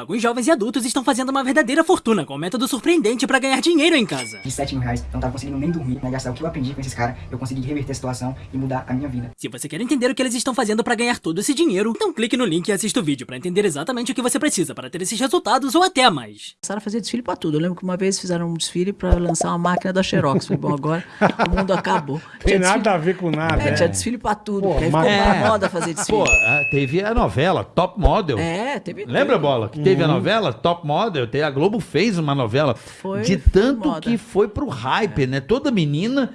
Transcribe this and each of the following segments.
Alguns jovens e adultos estão fazendo uma verdadeira fortuna com um método surpreendente para ganhar dinheiro em casa. De 7 mil reais, eu não tava conseguindo nem dormir, né? Gastar o que eu aprendi com esses caras, eu consegui reverter a situação e mudar a minha vida. Se você quer entender o que eles estão fazendo para ganhar todo esse dinheiro, então clique no link e assista o vídeo para entender exatamente o que você precisa para ter esses resultados ou até mais. Começaram a fazer desfile pra tudo. Eu lembro que uma vez fizeram um desfile pra lançar uma máquina da Xerox. Falei, bom, agora o mundo acabou. Tem Tinha nada desfile- a ver com nada. É, é. tinha desfile pra tudo. Pô, aí mas- ficou É. moda fazer desfile. Pô, ah, teve a novela Top Model. É, teve Lembra. Bola? Que teve a Uhum. novela Top Model. A Globo fez uma novela. Foi- de foi tanto moda. que foi pro hype, né? Toda menina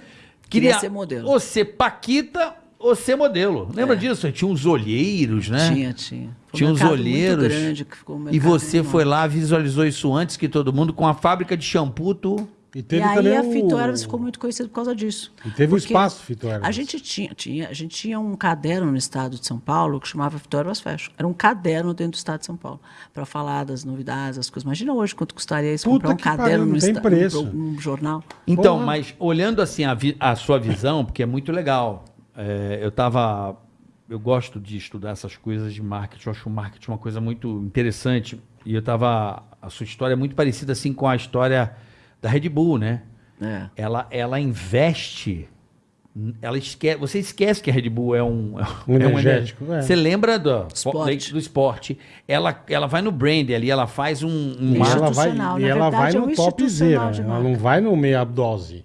queria, Queria ser modelo. Ou ser Paquita ou ser modelo. Lembra disso? Tinha uns olheiros, né? Tinha, tinha. Foi um Tinha uns mercado muito olheiros. grande, que ficou um e você enorme. foi lá, visualizou isso antes que todo mundo, com a fábrica de shampoo, tu... E E teve aí também a o- Fitoervas ficou muito conhecida por causa disso. E teve o Porque espaço Fitoervas. A gente tinha, tinha, a gente tinha um caderno no estado de São Paulo que chamava Fitoervas Fashion. Era um caderno dentro do estado de São Paulo para falar das novidades, das coisas. Imagina hoje quanto custaria isso Puta comprar um pariu, caderno não no tem esta- preço. um, um jornal. Então, Porra. mas olhando assim a, vi- a sua visão, porque é muito legal. é, eu tava. Eu gosto de estudar essas coisas de marketing. Eu acho o marketing uma coisa muito interessante. E eu tava. A sua história é muito parecida assim com a história da Red Bull, né? É. Ela, ela investe. Ela esquece, você esquece que a Red Bull é um, Um é energético, é. Você lembra do Esporte. do esporte? Ela, ela vai no brand ali, ela faz um, um E ela vai, e na ela verdade, vai é um no topzera. institucional de Ela marca. não vai no meia dose.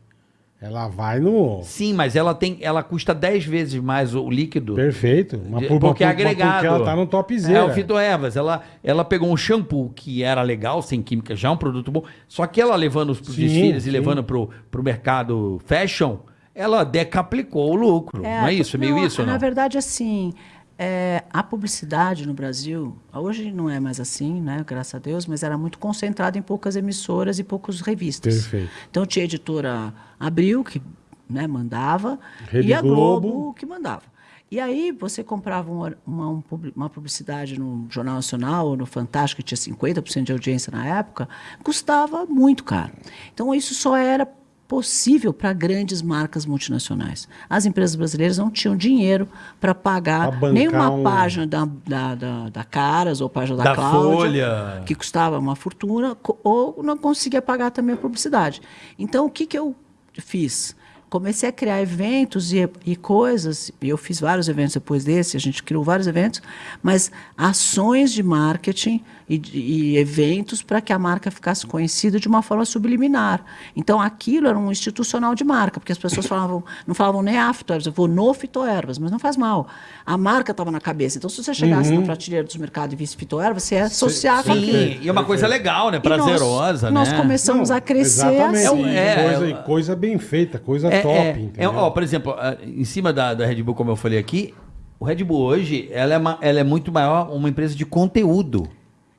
Ela vai no. Sim, mas ela tem, ela custa 10 vezes mais o líquido. Perfeito. Uma, De- por- porque é agregado. Porque ela tá no topzera. É o fitoervas. Ela, ela pegou um shampoo que era legal, sem química, já um produto bom. Só que ela levando para os desfiles sim. e levando pro, pro mercado fashion, ela decaplicou o lucro. não é isso? É meio não, isso ou Na não? verdade, assim, é, a publicidade no Brasil, hoje não é mais assim, né, graças a Deus, mas era muito concentrada em poucas emissoras e poucas revistas. Perfeito. Então tinha a editora Abril, que né, mandava, Rede e a Globo, Globo. que mandava. E aí você comprava uma, uma, um uma publicidade no Jornal Nacional ou no Fantástico, que tinha 50% de audiência na época, custava muito caro. Então isso só era possível para grandes marcas multinacionais. As empresas brasileiras não tinham dinheiro para pagar nenhuma um- página da, da, da, da Caras ou página da, Da Cláudia, Folha. que custava uma fortuna, ou não conseguia pagar também a publicidade. Então, o que, que eu fiz? Comecei a criar eventos e, e coisas, e eu fiz vários eventos depois desse, a gente criou vários eventos, mas ações de marketing e, e eventos para que a marca ficasse conhecida de uma forma subliminar. Então, aquilo era um institucional de marca, porque as pessoas falavam, não falavam nem Fitoervas, eu vou no Fitoervas, mas não faz mal. A marca estava na cabeça. Então, se você chegasse Uhum. na prateleira dos mercados e visse Fitoervas, você ia associar com aquilo. Sim, e é uma coisa legal, né? E nós- Prazerosa, nós, né? começamos Não, a crescer Exatamente. assim. É, E coisa, é, coisa bem feita, coisa É, top, é, é, ó, por exemplo, em cima da, da Red Bull, como eu falei aqui, o Red Bull hoje, ela é, ma- ela é muito maior, uma empresa de conteúdo.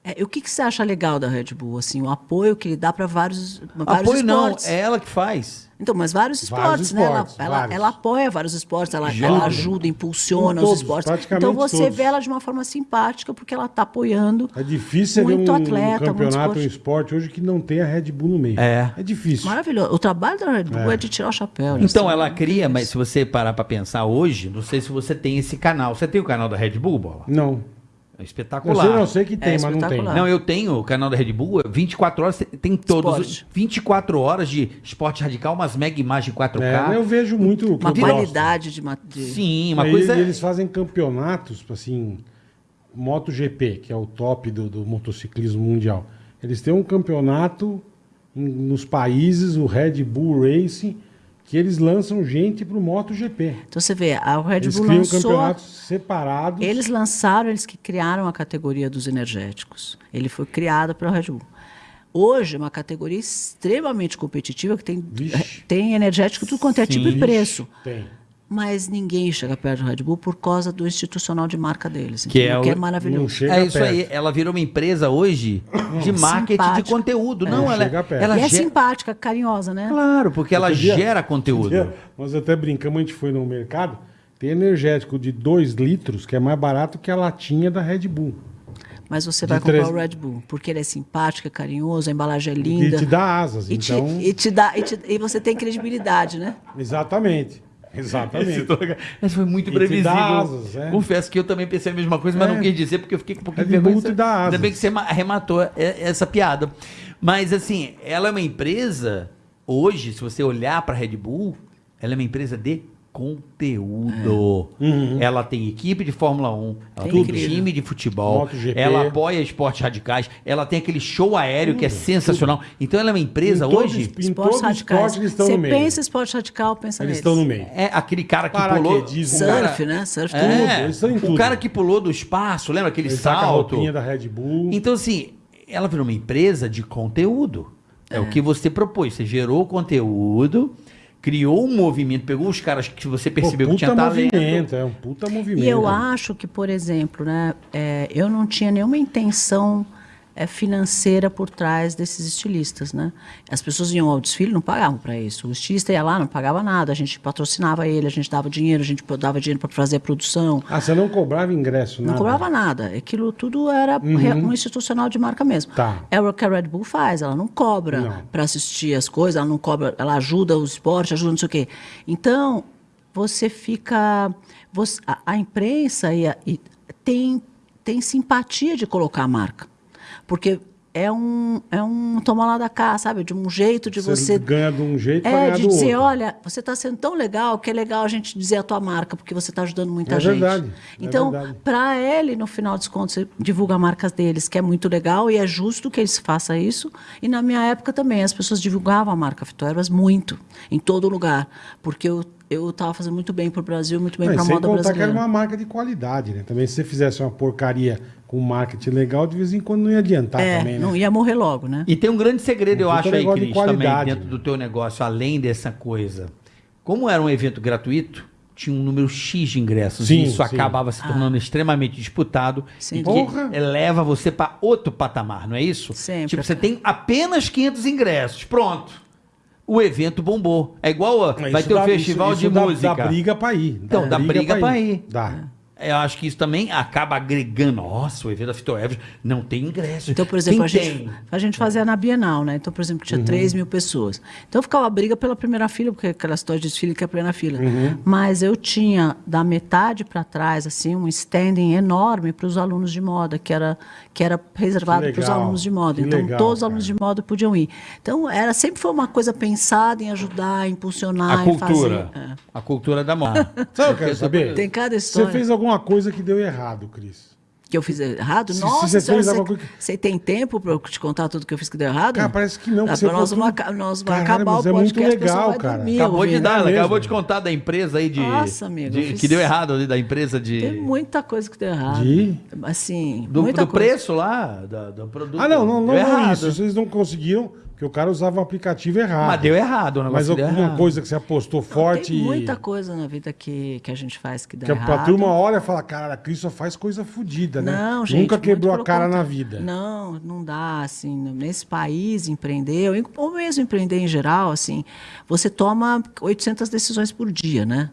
É, e o que, que você acha legal da Red Bull? Assim, o apoio que ele dá para vários, vários Apoio não, esportes. é ela que faz. Então, mas vários Vários esportes, né? Ela, esportes, ela, vários. ela apoia vários esportes, ela, ela ajuda, impulsiona todos, os esportes. Então você todos. vê ela de uma forma simpática, porque ela está apoiando É difícil muito um, atleta, um muito campeonato, um esporte. esporte hoje que não tem a Red Bull no meio. É. É difícil. Maravilhoso. O trabalho da Red Bull é, de tirar o chapéu. eles Então ela cria, mas se você parar pra pensar hoje, não sei se você tem esse canal. Você tem o canal da Red Bull, Bola? Não. É Eu espetacular. sei, não sei que tem, É mas não tem. Não, eu tenho o canal da Red Bull, 24 horas, tem- todos. Esporte. 24 horas de esporte radical, umas mega imagens 4K. É, eu vejo muito o que Uma eu qualidade de, de- Sim, uma Aí coisa. é- Eles fazem campeonatos, assim, MotoGP, que é o top do, do motociclismo mundial. Eles têm um campeonato em- nos países, o Red Bull Racing, que eles lançam gente pro MotoGP. Então você vê, a Red Eles Bull criam lançou... campeonatos separados. Eles lançaram, eles que criaram a categoria dos energéticos. Ele foi criado pela Red Bull. Hoje, é uma categoria extremamente competitiva, que tem, Vixe. tem energético tudo quanto é tipo e Sim. preço. Tem. Mas ninguém chega perto do Red Bull por causa do institucional de marca deles. Que é o- que é maravilhoso. É isso perto. aí, ela virou uma empresa hoje de marketing de Simpática. conteúdo. Não, Não ela, chega perto. ela e é ge- simpática, carinhosa, né? Claro, porque ela dia- gera conteúdo. dia, Nós até brincamos, a gente foi no mercado, tem energético de 2 litros, que é mais barato que a latinha da Red Bull. Mas você De vai comprar três- o Red Bull, porque ele é simpático, é carinhoso, a embalagem é E linda. te dá asas, E te- então... e te dá, e, te- e você tem credibilidade, né? Exatamente. Exatamente. Mas foi muito previsível. é. Confesso que eu também pensei a mesma coisa, mas É. não quis dizer porque eu fiquei com um pouquinho Red de vergonha. Dá Ainda bem que você ma- arrematou essa piada. Mas assim, ela é uma empresa, hoje, se você olhar para Red Bull, ela é uma empresa de conteúdo. Uhum. Ela tem equipe de Fórmula 1, ela Tem time de futebol, ela apoia esportes radicais, ela tem aquele show aéreo que é sensacional. Então ela é uma empresa Em todo hoje. Em Esportes radicais. esporte eles estão Você no meio. pensa esporte radical, pensa Eles neles. estão no meio. É aquele cara que pulou. Surf, né? Surf, É, tudo. eles estão em o tudo. cara que pulou do espaço, lembra aquele Ele a salto? roupinha da Red Bull. Então, assim, ela virou uma empresa de conteúdo. É, o que você propôs. Você gerou conteúdo, criou um movimento, pegou os caras que você Pô, percebeu que puta tinha talento. movimento, é um puta movimento. E eu acho que, por exemplo, né, é, eu não tinha nenhuma intenção financeira por trás desses estilistas, né? As pessoas iam ao desfile não pagavam para isso. O estilista ia lá, não pagava nada, a gente patrocinava ele, a gente dava dinheiro, a gente dava dinheiro para fazer a produção. Ah, você não cobrava ingresso, Não nada? cobrava nada. Aquilo tudo era re- um institucional de marca mesmo. Tá. É o que a Red Bull faz, ela não Não. cobra para assistir as coisas, ela não cobra, ela ajuda o esporte, ajuda não sei o quê. Então, você fica. você- a, a imprensa e a- e tem, tem simpatia de colocar a marca. Porque é um, é um tomar lá da cá, sabe? De um jeito de Você, você ganha de um jeito é, de dizer, outro. olha, você está sendo tão legal que é legal a gente dizer a tua marca, porque você está ajudando muita É gente. verdade, é Então, verdade. para ele, no final dos contos, você divulga marcas deles, que é muito legal e é justo que eles façam isso. E na minha época também, as pessoas divulgavam a marca Fitoerbas muito, em todo lugar, porque eu eu estava fazendo muito bem para o Brasil, muito bem Não, para a sem moda contar que era brasileira. uma marca de qualidade, né? Também se você fizesse uma porcaria com marketing legal, de vez em quando não ia adiantar É, também, né? não ia morrer logo, né? E tem um grande segredo, eu Um acho, puta aí, Cris, também, dentro do teu negócio, além dessa coisa. Como era um evento gratuito, tinha um número X de ingressos. Sim, e isso sim. acabava se tornando extremamente disputado. Sem e dúvida. que leva você para outro patamar, não é isso? Sempre. Tipo, você tem apenas 500 ingressos. Pronto. O evento bombou. É igual. a- Mas vai ter o dá- festival isso- de isso dá- música. Dá briga pra ir. Então, dá briga pra ir. Dá. Eu acho que isso também acaba agregando. Nossa, o evento da Fito Evers não tem ingresso. Então, por exemplo, Quem a gente, tem? a gente fazia na Bienal, né? Então, por exemplo, tinha 3 mil pessoas. Então, ficava a briga pela primeira fila, porque aquela história de desfile que é a primeira fila. Mas eu tinha, da metade para trás, assim, um standing enorme para os alunos de moda, que era, que era reservado Que para os alunos de moda. que Então, legal, todos os cara. alunos de moda podiam ir. Então, era, sempre foi uma coisa pensada em ajudar, em impulsionar, A em cultura. fazer. É. A cultura da moda. Sabe o que eu quero saber? Tem cada Você história. fez alguma coisa que deu errado, Cris. Que eu fiz errado? Se- se Nossa, você senhora, você, coisa você tem tempo para eu te contar tudo que eu fiz que deu errado? Cara, parece que não, que você nós vamos, tudo. nós vamos acabar mas o é muito podcast, a pessoa legal, vai cara. dormir Acabou de dar, mesmo. acabou de contar da empresa aí de. Nossa, amigo, de- fiz- que deu errado ali, da empresa de. Tem muita coisa que deu errado. De? Assim, do, muita do coisa. preço lá, da- do produto. Ah, não, não, não, não errado. isso. Vocês não conseguiram, porque o cara usava o aplicativo errado. Mas deu errado, o negócio Mas deu alguma errado. coisa que você apostou Não, forte Tem e- muita coisa na vida que, que a gente faz que dá Que a, errado. a turma olha e fala, cara, a Cris só faz coisa fodida, né? Não, gente. Nunca quebrou a cara na contra- vida. Não, não dá, assim, nesse país, empreender, ou- mesmo empreender em geral, assim, você toma 800 decisões por dia, né?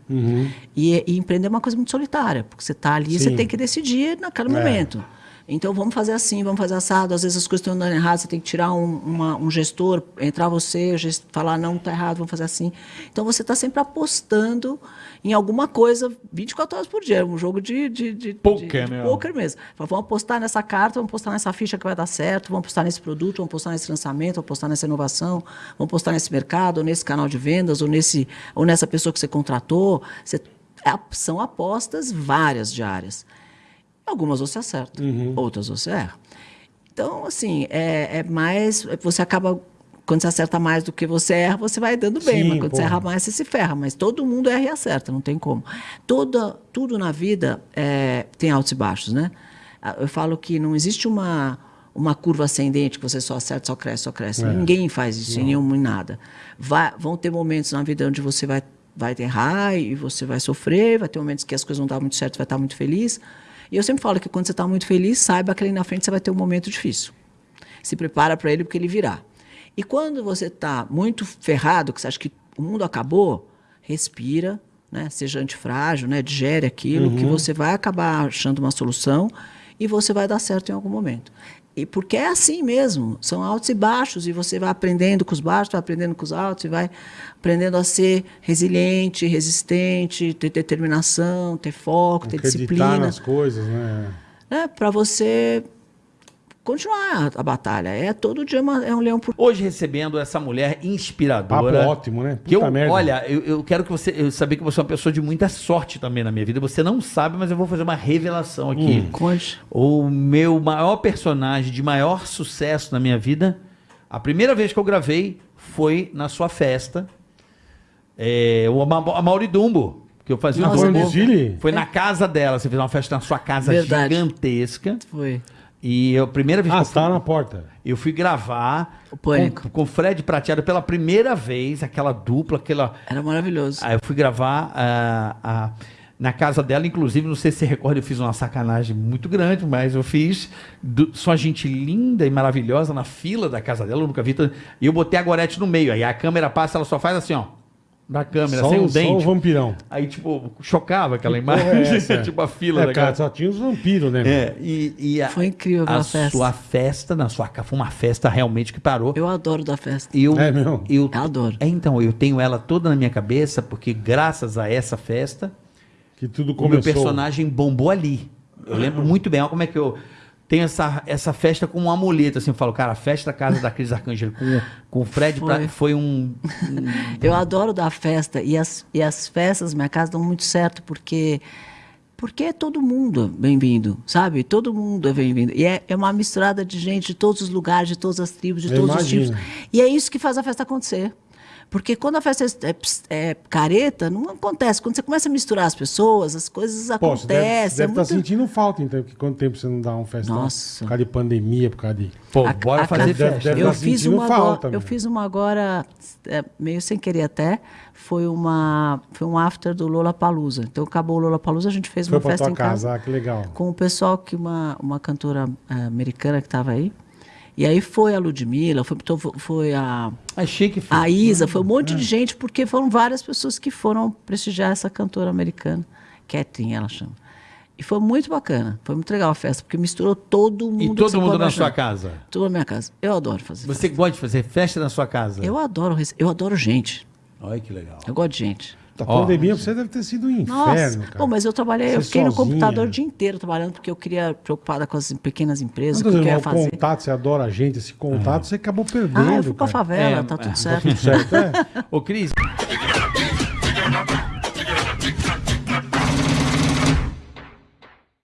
E, e empreender é uma coisa muito solitária, porque você está ali e você tem que decidir naquele É. momento. Então, vamos fazer assim, vamos fazer assado. Às vezes as coisas estão andando errado, você tem que tirar um, uma- um gestor, entrar você, o gest- falar, não, está errado, vamos fazer assim. Então, você está sempre apostando em alguma coisa 24 horas por dia. É um jogo de, de, de, Poker, de, de né? poker mesmo. Fala, Vamos apostar nessa carta, vamos apostar nessa ficha que vai dar certo, vamos apostar nesse produto, vamos apostar nesse lançamento, vamos apostar nessa inovação, vamos apostar nesse mercado, ou nesse canal de vendas, ou, nesse, ou nessa pessoa que você contratou. Você, é- são apostas várias diárias. Algumas você acerta, Uhum. outras você erra. Então, assim, é, é mais. Você acaba. Quando você acerta mais do que você erra, você vai dando bem. Sim, mas quando você porra. erra mais, você se ferra. Mas todo mundo erra e acerta, não tem como. Toda, tudo na vida é, tem altos e baixos, né? Ah, Eu falo que não existe uma, uma curva ascendente que você só acerta, só cresce, só cresce. É. Ninguém faz isso em nenhum em nada. Vai, vão ter momentos na vida onde você vai, vai errar e você vai sofrer, vai ter momentos que as coisas não dão muito certo, você vai estar muito feliz. E eu sempre falo que quando você está muito feliz, saiba que ali na frente você vai ter um momento difícil. Se prepara para ele porque ele virá. E quando você está muito ferrado, que você acha que o mundo acabou, respira, né? seja antifrágil, né? digere aquilo, que você vai acabar achando uma solução e você vai dar certo em algum momento. E porque é assim mesmo, são altos e baixos, e você vai aprendendo com os baixos, vai aprendendo com os altos, e vai aprendendo a ser resiliente, resistente, ter determinação, ter foco, ter Acreditar disciplina. nas coisas, né? Né? Para você continuar a batalha. É todo dia uma- é um leão por Hoje recebendo essa mulher inspiradora. Papo ótimo, né? Que eu, Puta merda. olha, eu, eu quero que você. Eu saber que você é uma pessoa de muita sorte também na minha vida. Você não sabe, mas eu vou fazer uma revelação aqui. Hum. Conte. O meu maior personagem de maior sucesso na minha vida, a primeira vez que eu gravei foi na sua festa. É, o Ama- a Mauri Dumbo, que eu fazia Nossa, Foi um? Foi na casa dela, você fez uma festa na sua casa Verdade. gigantesca. Foi. E eu, a primeira vez Ah, que você eu fui, tava na porta. eu fui gravar O Pânico. com, com Fred Prateado pela primeira vez, aquela dupla, aquela. Era maravilhoso. Aí eu fui gravar ah, ah, na casa dela, inclusive, não sei se você recorda, eu fiz uma sacanagem muito grande, mas eu fiz do- só gente linda e maravilhosa na fila da casa dela, eu nunca vi. tanto- E eu botei a Gorete no meio, aí a câmera passa, ela só faz assim, ó. Na câmera, Só, sem o- o só o dente. vampirão. Aí, tipo, chocava aquela é imagem, essa? tipo a fila É, da cara, só tinha os vampiros, né? É, e, e a, Foi incrível a aquela festa. sua festa, na sua casa, foi uma festa realmente que parou. Eu adoro da festa. Eu, É mesmo? eu, Eu adoro. É, então, eu tenho ela toda na minha cabeça, porque graças a essa festa, Que tudo o meu começou. personagem bombou ali. Eu lembro muito bem, olha como é que eu tenho essa, essa festa como um amuleto, assim, eu falo, cara, a festa da casa da Cris Arcângelo com, com o Fred Foi. Pra- foi um... Eu adoro dar festa e as, e as festas na minha casa dão muito certo porque porque é todo mundo bem-vindo, sabe? Todo mundo é bem-vindo. E é, é uma misturada de gente de todos os lugares, de todas as tribos, de Eu todos os imagino. tipos. E é isso que faz a festa acontecer. Porque quando a festa é, é- é careta, não acontece. Quando você começa a misturar as pessoas, as coisas Pô, você deve, acontecem. deve é estar muito... sentindo falta, então, porque quanto tempo você não dá um festão? Nossa. Por causa de pandemia, por causa de... Pô, A- bora a fazer Deve- festa. deve eu tá fiz uma falta, agora, eu fiz uma agora é, meio sem querer até foi uma foi um after do Lola Palusa então acabou o Lola Palusa a gente fez Foi uma festa em casa, casa ah, que legal. com o pessoal que uma uma cantora americana que estava aí e aí foi a Ludmilla foi então fo- foi a Achei que foi. a Isa foi um monte É. de gente porque foram várias pessoas que foram prestigiar essa cantora americana Catherine ela chama e foi muito bacana foi muito legal a festa porque misturou todo mundo E todo mundo na sua casa? Tudo na minha casa. Eu adoro fazer. Você gosta de fazer festa na sua casa? Eu adoro, eu adoro gente. Olha que legal. Eu gosto de gente. A Ó. pandemia você deve ter sido um inferno, Nossa, cara. Pô, mas eu trabalhei, eu Você fiquei no sozinha. computador o dia inteiro trabalhando porque eu queria preocupada com as pequenas empresas, o que eu dizendo, ia o fazer. contato, você adora a gente, esse contato, você acabou perdendo, Ah, eu fui pra cara. favela, É, tá é, tudo tá certo. Tudo certo, é? Ô, Cris,